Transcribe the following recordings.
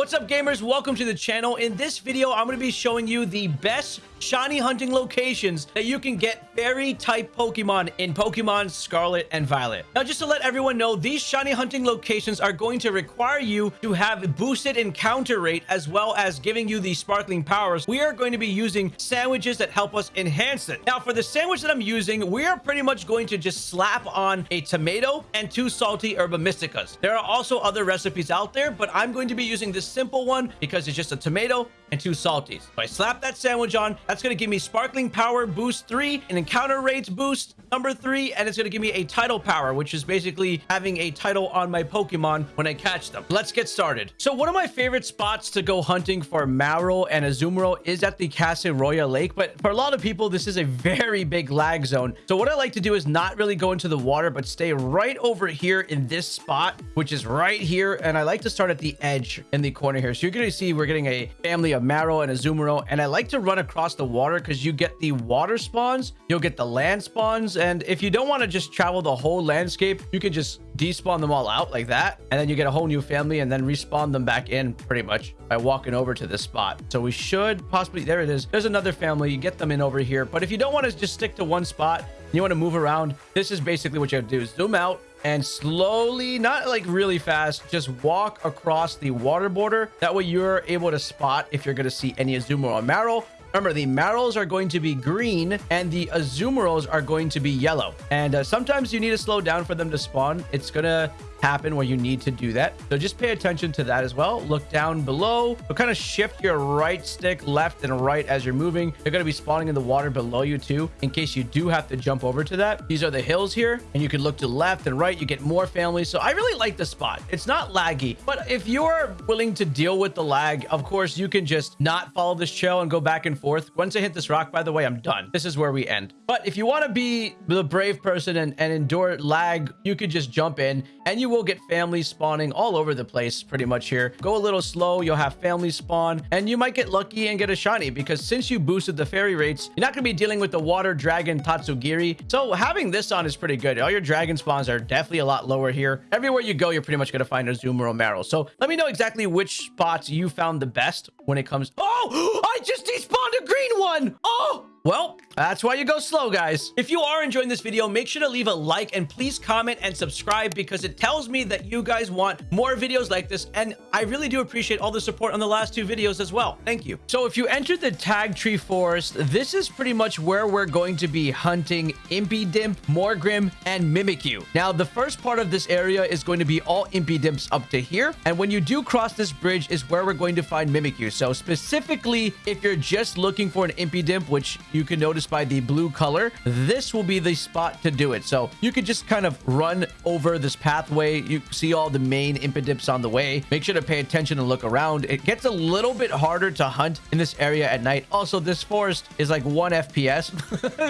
What's up gamers? Welcome to the channel. In this video, I'm going to be showing you the best shiny hunting locations that you can get fairy type Pokemon in Pokemon Scarlet and Violet. Now, just to let everyone know, these shiny hunting locations are going to require you to have boosted encounter rate as well as giving you the sparkling powers. We are going to be using sandwiches that help us enhance it. Now, for the sandwich that I'm using, we are pretty much going to just slap on a tomato and two salty herba mysticas. There are also other recipes out there, but I'm going to be using this simple one because it's just a tomato and two salties. If I slap that sandwich on, that's going to give me Sparkling Power Boost 3, an Encounter Rates Boost number 3, and it's going to give me a Title Power, which is basically having a title on my Pokemon when I catch them. Let's get started. So one of my favorite spots to go hunting for Marill and Azumarill is at the Casseroya Lake, but for a lot of people, this is a very big lag zone. So what I like to do is not really go into the water, but stay right over here in this spot, which is right here, and I like to start at the edge in the corner here. So you're going to see we're getting a family of Marill and a Azumarill, and I like to run across the water because you get the water spawns, you'll get the land spawns, and if you don't want to just travel the whole landscape, you can just despawn them all out like that, and then you get a whole new family and then respawn them back in pretty much by walking over to this spot. So we should possibly, there it is. There's another family, you get them in over here. But if you don't want to just stick to one spot, you want to move around, this is basically what you have to do. Zoom out, and slowly, not like really fast, just walk across the water border. That way you're able to spot if you're going to see any Azumarill or Marill. Remember, the Marills are going to be green and the Azumarills are going to be yellow. And uh, sometimes you need to slow down for them to spawn. It's going to happen where you need to do that. So just pay attention to that as well. Look down below. So kind of shift your right stick left and right as you're moving. They're going to be spawning in the water below you too, in case you do have to jump over to that. These are the hills here, and you can look to left and right. You get more families. So I really like the spot. It's not laggy, but if you're willing to deal with the lag, of course, you can just not follow this trail and go back and forth. Once I hit this rock, by the way, I'm done. This is where we end. But if you want to be the brave person and, and endure lag, you could just jump in and you will get families spawning all over the place pretty much here. Go a little slow, you'll have families spawn, and you might get lucky and get a shiny because since you boosted the fairy rates, you're not going to be dealing with the water dragon Tatsugiri. So having this on is pretty good. All your dragon spawns are definitely a lot lower here. Everywhere you go, you're pretty much going to find a Azumarill Marill. So let me know exactly which spots you found the best when it comes... Oh! I just despawned a green one! Oh! Well, that's why you go slow, guys. If you are enjoying this video, make sure to leave a like and please comment and subscribe because it tells me that you guys want more videos like this. And I really do appreciate all the support on the last two videos as well. Thank you. So if you enter the Tag Tree Forest, this is pretty much where we're going to be hunting Impidimp, Morgrem, and Mimikyu. Now, the first part of this area is going to be all Impidimps up to here. And when you do cross this bridge is where we're going to find Mimikyu. So specifically, if you're just looking for an Impidimp, which you can notice by the blue color, this will be the spot to do it. So you could just kind of run over this pathway. You see all the main Impidimps on the way. Make sure to pay attention and look around. It gets a little bit harder to hunt in this area at night. Also, this forest is like one FPS,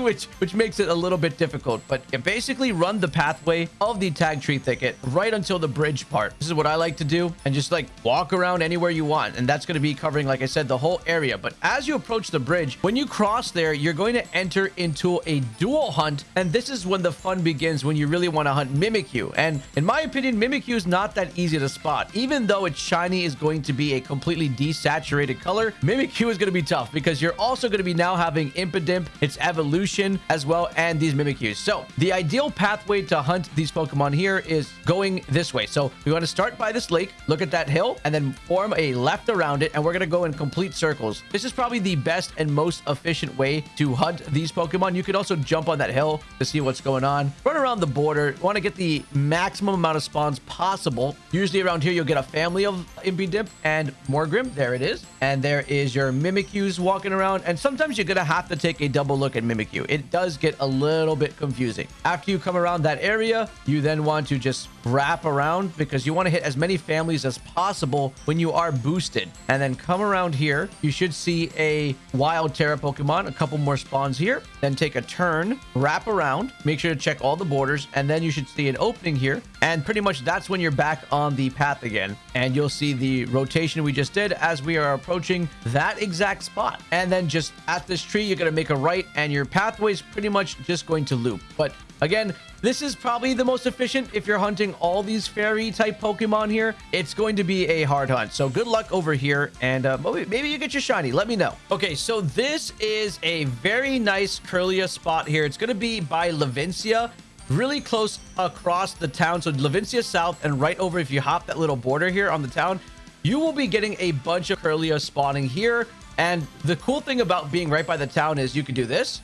which, which makes it a little bit difficult. But basically run the pathway of the Tagtree Thicket right until the bridge part. This is what I like to do and just like walk around anywhere you want. And that's going to be covering, like I said, the whole area. But as you approach the bridge, when you cross there, you're going to enter into a dual hunt. And this is when the fun begins, when you really want to hunt Mimikyu. And in my opinion, Mimikyu is not that easy to spot. Even though its shiny is going to be a completely desaturated color, Mimikyu is going to be tough because you're also going to be now having Impidimp, its evolution as well, and these Mimikyus. So the ideal pathway to hunt these Pokemon here is going this way. So we want to start by this lake, look at that hill, and then form a left around it, and we're going to go in complete circles. This is probably the best and most efficient way to hunt these Pokemon. You could also jump on that hill to see what's going on. Run around the border. Want to get the maximum amount of spawns possible. Usually around here, you'll get a family of Impidimp and Morgrem. There it is. And there is your Mimikyus walking around. And sometimes you're going to have to take a double look at Mimikyu. It does get a little bit confusing. After you come around that area, you then want to just wrap around because you want to hit as many families as possible when you are boosted. And then come around here. You should see a wild Tera Pokemon, a couple more spawns here. Then take a turn, wrap around, make sure to check all the borders, and then you should see an opening here. And pretty much that's when you're back on the path again. And you'll see the rotation we just did as we are approaching that exact spot. And then just at this tree, you're going to make a right and your pathway is pretty much just going to loop. But Again, this is probably the most efficient if you're hunting all these fairy type Pokemon here. It's going to be a hard hunt. So good luck over here. And uh, maybe you get your shiny. Let me know. Okay, so this is a very nice Kirlia spot here. It's going to be by Levincia really close across the town. So Levincia South and right over, if you hop that little border here on the town, you will be getting a bunch of Kirlia spawning here. And the cool thing about being right by the town is you can do this.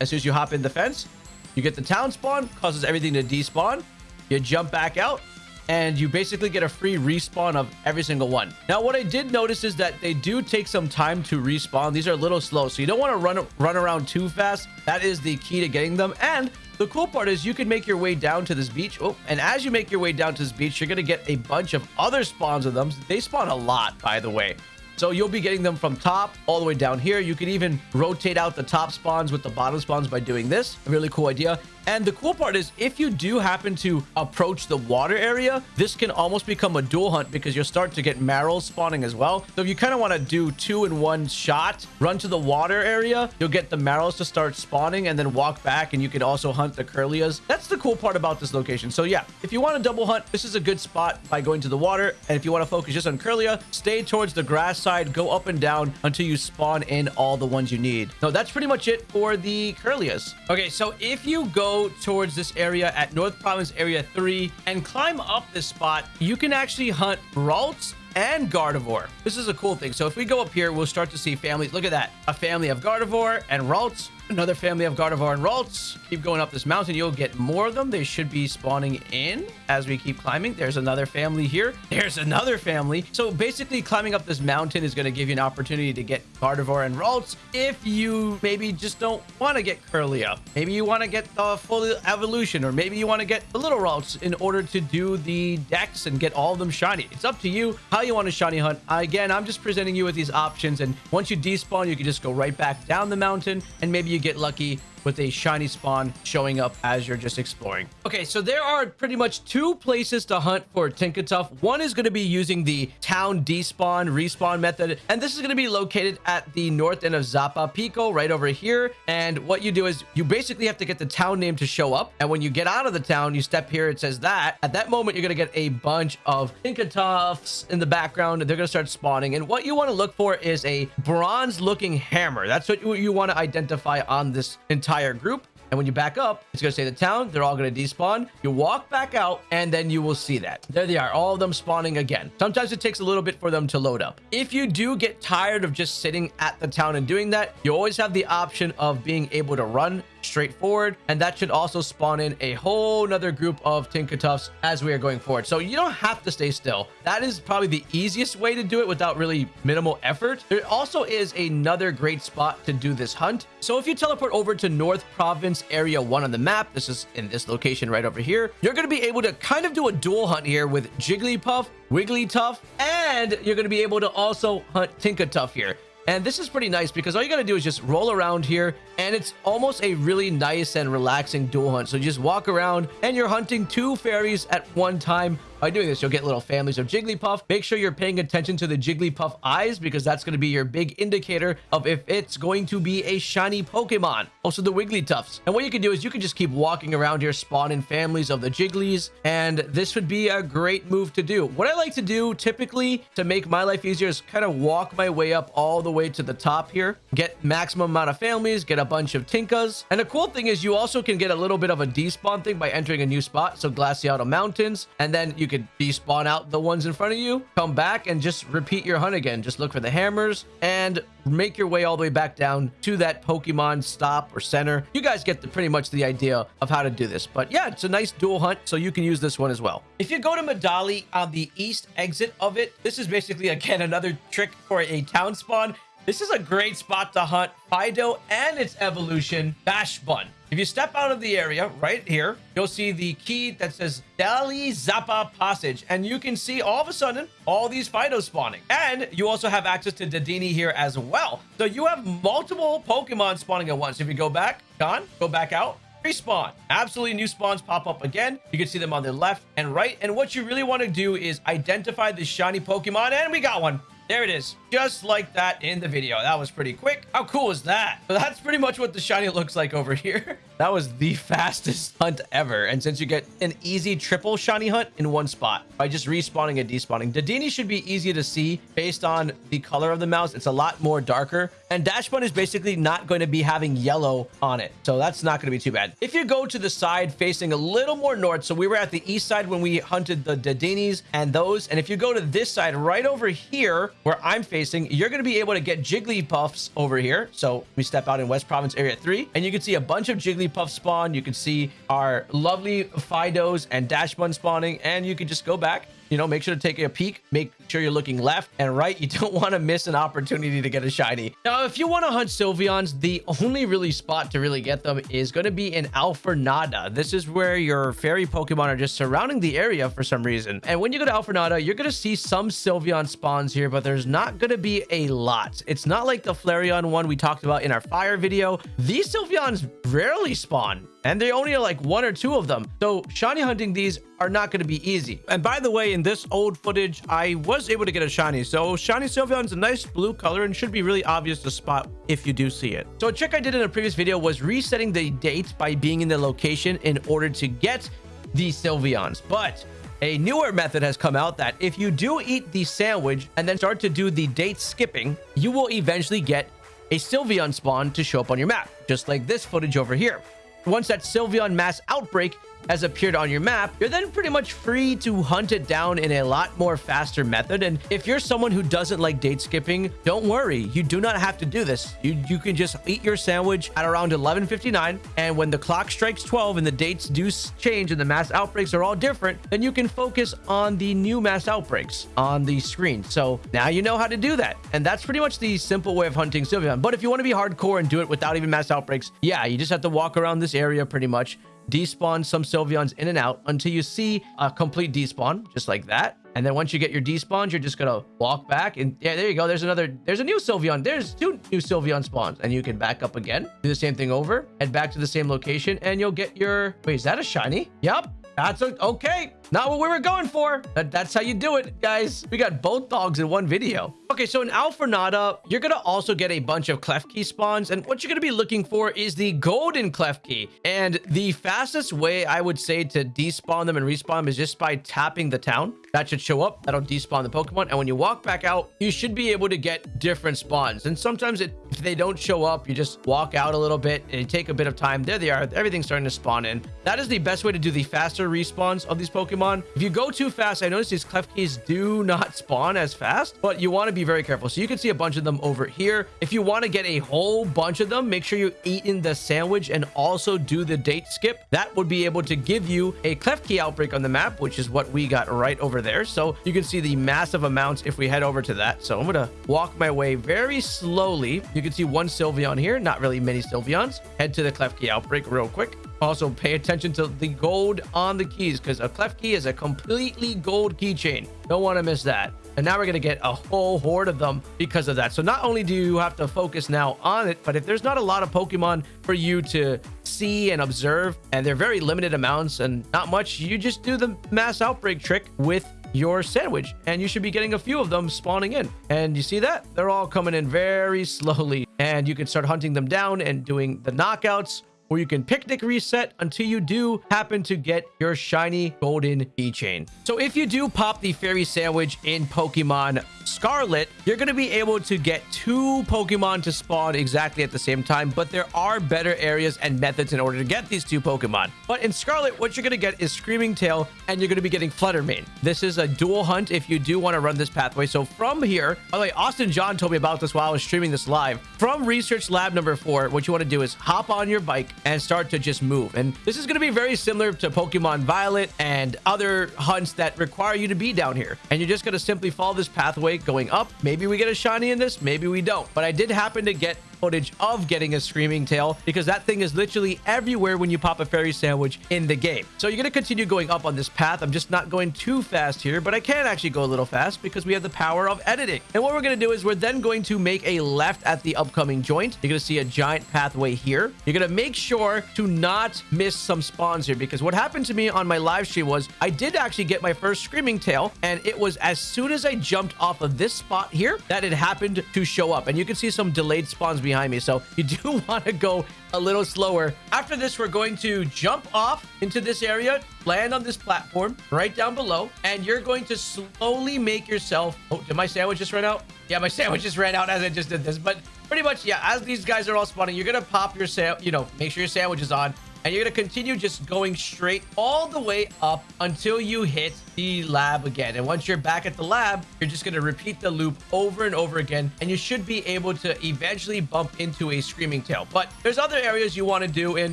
As soon as you hop in the fence, you get the town spawn, causes everything to despawn. You jump back out, and you basically get a free respawn of every single one. Now, what I did notice is that they do take some time to respawn. These are a little slow, so you don't want to run run around too fast. That is the key to getting them. And the cool part is you can make your way down to this beach. Oh, and as you make your way down to this beach, you're going to get a bunch of other spawns of them. They spawn a lot, by the way. So you'll be getting them from top all the way down here. You can even rotate out the top spawns with the bottom spawns by doing this. A really cool idea. And the cool part is if you do happen to approach the water area, this can almost become a dual hunt because you'll start to get Marills spawning as well. So if you kind of want to do two in one shot, run to the water area, you'll get the Marills to start spawning and then walk back and you can also hunt the Kirlias. That's the cool part about this location. So yeah, if you want to double hunt, this is a good spot by going to the water. And if you want to focus just on Kirlia, stay towards the grass side, go up and down until you spawn in all the ones you need. So that's pretty much it for the Kirlias. Okay, so if you go towards this area at North Province Area 3 and climb up this spot, you can actually hunt Ralts and Gardevoir. This is a cool thing. So if we go up here, we'll start to see families. Look at that. A family of Gardevoir and Ralts Another family of Gardevoir and Ralts. Keep going up this mountain. You'll get more of them. They should be spawning in as we keep climbing. There's another family here. There's another family. So basically climbing up this mountain is going to give you an opportunity to get Gardevoir and Ralts if you maybe just don't want to get Kirlia. Maybe you want to get the full evolution or maybe you want to get the little Ralts in order to do the dex and get all of them shiny. It's up to you how you want to shiny hunt. Again, I'm just presenting you with these options and once you despawn, you can just go right back down the mountain and maybe you get lucky with a shiny spawn showing up as you're just exploring. Okay, so there are pretty much two places to hunt for Tinkatuff. One is going to be using the town despawn respawn method, and this is going to be located at the north end of Zapapico right over here. And what you do is you basically have to get the town name to show up. And when you get out of the town, you step here, it says that. At that moment, you're going to get a bunch of Tinkatuffs in the background, and they're going to start spawning. And what you want to look for is a bronze looking hammer. That's what you want to identify on this entire entire group. And when you back up, it's going to say the town. They're all going to despawn. You walk back out, and then you will see that. There they are, all of them spawning again. Sometimes it takes a little bit for them to load up. If you do get tired of just sitting at the town and doing that, you always have the option of being able to run straightforward. And that should also spawn in a whole nother group of Tinkatuffs as we are going forward. So you don't have to stay still. That is probably the easiest way to do it without really minimal effort. There also is another great spot to do this hunt. So if you teleport over to North Province Area 1 on the map, this is in this location right over here, you're going to be able to kind of do a dual hunt here with Jigglypuff, Wigglytuff, and you're going to be able to also hunt Tinkatuff here. And this is pretty nice because all you got to do is just roll around here and it's almost a really nice and relaxing dual hunt. So you just walk around and you're hunting two fairies at one time by doing this, you'll get little families of Jigglypuff. Make sure you're paying attention to the Jigglypuff eyes because that's going to be your big indicator of if it's going to be a shiny Pokemon. Also, the Wigglytuffs. And what you can do is you can just keep walking around here, spawning families of the Jigglies, and this would be a great move to do. What I like to do typically to make my life easier is kind of walk my way up all the way to the top here, get maximum amount of families, get a bunch of Tinkas. And the cool thing is you also can get a little bit of a despawn thing by entering a new spot. So Glaseado Mountains, and then you could despawn out the ones in front of you, come back and just repeat your hunt again. Just look for the hammers and make your way all the way back down to that Pokemon stop or center. You guys get the, pretty much the idea of how to do this. But yeah, it's a nice dual hunt, so you can use this one as well. If you go to Medali on the east exit of it, this is basically, again, another trick for a town spawn. This is a great spot to hunt Fidough and its evolution, Dachsbun. If you step out of the area right here, you'll see the key that says Dalizapa Passage. And you can see all of a sudden all these Fidough spawning. And you also have access to Dedenne here as well. So you have multiple Pokemon spawning at once. If you go back, John, go back out, respawn. Absolutely new spawns pop up again. You can see them on the left and right. And what you really want to do is identify the shiny Pokemon. And we got one. There it is. Just like that in the video. That was pretty quick. How cool is that? That's pretty much what the shiny looks like over here. That was the fastest hunt ever. And since you get an easy triple shiny hunt in one spot by just respawning and despawning, Dedenne should be easy to see based on the color of the mouse. It's a lot more darker. And Dachsbun is basically not going to be having yellow on it. So that's not going to be too bad. If you go to the side facing a little more north, so we were at the east side when we hunted the Dedennes and those. And if you go to this side right over here where I'm facing, you're going to be able to get Jigglypuffs over here. So we step out in West Province Area 3 and you can see a bunch of Jigglypuff spawn. You can see our lovely Fidoughs and Dachsbun spawning and you can just go back you know, make sure to take a peek. Make sure you're looking left and right. You don't want to miss an opportunity to get a shiny. Now, if you want to hunt Sylveons, the only really spot to really get them is going to be in Alfornada. This is where your fairy Pokemon are just surrounding the area for some reason. And when you go to Alfornada, you're going to see some Sylveon spawns here, but there's not going to be a lot. It's not like the Flareon one we talked about in our fire video. These Sylveons rarely spawn and they only are like one or two of them. So shiny hunting these are not going to be easy. And by the way, in this old footage, I was able to get a shiny. So shiny Sylveon is a nice blue color and should be really obvious to spot if you do see it. So a trick I did in a previous video was resetting the date by being in the location in order to get the Sylveons. But a newer method has come out that if you do eat the sandwich and then start to do the date skipping, you will eventually get a Sylveon spawn to show up on your map, just like this footage over here. Once that Sylveon mass outbreak has appeared on your map, you're then pretty much free to hunt it down in a lot more faster method. And if you're someone who doesn't like date skipping, don't worry. You do not have to do this. You, you can just eat your sandwich at around 11.59. And when the clock strikes 12 and the dates do change and the mass outbreaks are all different, then you can focus on the new mass outbreaks on the screen. So now you know how to do that. And that's pretty much the simple way of hunting Sylveon. But if you want to be hardcore and do it without even mass outbreaks, yeah, you just have to walk around this area pretty much despawn some Sylveons in and out until you see a complete despawn, just like that. And then once you get your despawns, you're just gonna walk back and yeah, there you go. There's another, there's a new Sylveon. There's two new Sylveon spawns and you can back up again, do the same thing over, head back to the same location and you'll get your, wait, is that a shiny? Yep. That's a, okay. Not what we were going for. That, that's how you do it, guys. We got both dogs in one video. Okay, so in Alfornada, you're going to also get a bunch of Klefki spawns. And what you're going to be looking for is the golden Klefki. And the fastest way I would say to despawn them and respawn them is just by tapping the town. That should show up. That'll despawn the Pokemon. And when you walk back out, you should be able to get different spawns. And sometimes it, if they don't show up, you just walk out a little bit and take a bit of time. There they are. Everything's starting to spawn in. That is the best way to do the faster respawns of these Pokemon. If you go too fast, I notice these Klefkis do not spawn as fast, but you want to be very careful. So you can see a bunch of them over here. If you want to get a whole bunch of them, make sure you eat in the sandwich and also do the date skip. That would be able to give you a Klefki outbreak on the map, which is what we got right over there. So you can see the massive amounts if we head over to that. So I'm going to walk my way very slowly. You can see one Sylveon here, not really many Sylveons. Head to the Klefki outbreak real quick. Also, pay attention to the gold on the keys because a Klefki is a completely gold keychain. Don't want to miss that. And now we're going to get a whole horde of them because of that. So not only do you have to focus now on it, but if there's not a lot of Pokemon for you to see and observe, and they're very limited amounts and not much, you just do the mass outbreak trick with your sandwich and you should be getting a few of them spawning in and you see that they're all coming in very slowly and you can start hunting them down and doing the knockouts or you can picnic reset until you do happen to get your shiny golden keychain. So if you do pop the fairy sandwich in Pokemon Scarlet, you're going to be able to get two Pokemon to spawn exactly at the same time, but there are better areas and methods in order to get these two Pokemon. But in Scarlet, what you're going to get is Screaming Tail, and you're going to be getting Flutter Mane. This is a dual hunt if you do want to run this pathway. So from here, by the way, Austin John told me about this while I was streaming this live. From Research Lab number four, what you want to do is hop on your bike and start to just move. And this is going to be very similar to Pokemon Violet and other hunts that require you to be down here. And you're just going to simply follow this pathway going up. Maybe we get a shiny in this, maybe we don't. But I did happen to get footage of getting a screaming tail because that thing is literally everywhere when you pop a fairy sandwich in the game. So you're going to continue going up on this path. I'm just not going too fast here, but I can actually go a little fast because we have the power of editing. And what we're going to do is we're then going to make a left at the upcoming joint. You're going to see a giant pathway here. You're going to make sure to not miss some spawns here because what happened to me on my live stream was I did actually get my first screaming tail and it was as soon as I jumped off of this spot here that it happened to show up. And you can see some delayed spawns behind me. So you do want to go a little slower. After this, we're going to jump off into this area, land on this platform right down below, and you're going to slowly make yourself... Oh, did my sandwich just run out? Yeah, my sandwich just ran out as I just did this. But pretty much, yeah, as these guys are all spawning, you're going to pop your, you know, make sure your sandwich is on and you're going to continue just going straight all the way up until you hit the lab again. And once you're back at the lab, you're just going to repeat the loop over and over again, and you should be able to eventually bump into a Screaming Tail. But there's other areas you want to do in,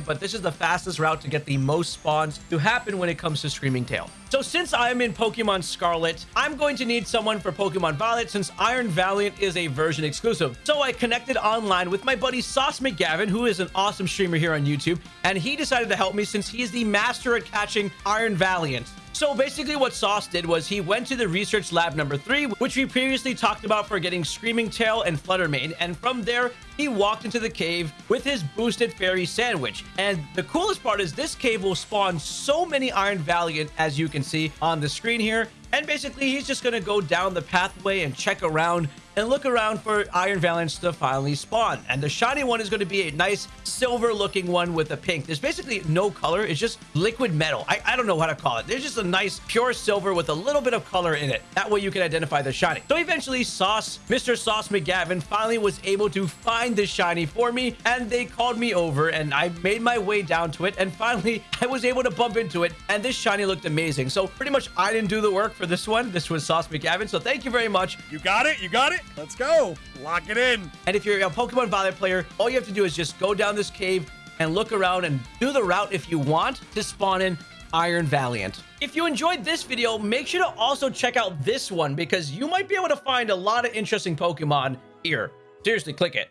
but this is the fastest route to get the most spawns to happen when it comes to Screaming Tail. So since I'm in Pokemon Scarlet, I'm going to need someone for Pokemon Violet since Iron Valiant is a version exclusive. So I connected online with my buddy Sauce McGavin, who is an awesome streamer here on YouTube, and he decided to help me since he is the master at catching Iron Valiant. So basically what Sauce did was he went to the research lab number three, which we previously talked about for getting Screaming Tail and Flutter Mane. And from there, he walked into the cave with his boosted fairy sandwich. And the coolest part is this cave will spawn so many Iron Valiant, as you can see on the screen here. And basically, he's just going to go down the pathway and check around and look around for Iron Valiants to finally spawn. And the shiny one is going to be a nice silver looking one with a pink. There's basically no color. It's just liquid metal. I, I don't know how to call it. There's just a nice pure silver with a little bit of color in it. That way you can identify the shiny. So eventually Sauce, Mr. Sauce McGavin finally was able to find the shiny for me and they called me over and I made my way down to it and finally I was able to bump into it and this shiny looked amazing. So pretty much I didn't do the work for this one. This was Sauce McGavin. So thank you very much. You got it. You got it. Let's go. Lock it in. And if you're a Pokemon Violet player, all you have to do is just go down this cave and look around and do the route if you want to spawn in Iron Valiant. If you enjoyed this video, make sure to also check out this one because you might be able to find a lot of interesting Pokemon here. Seriously, click it.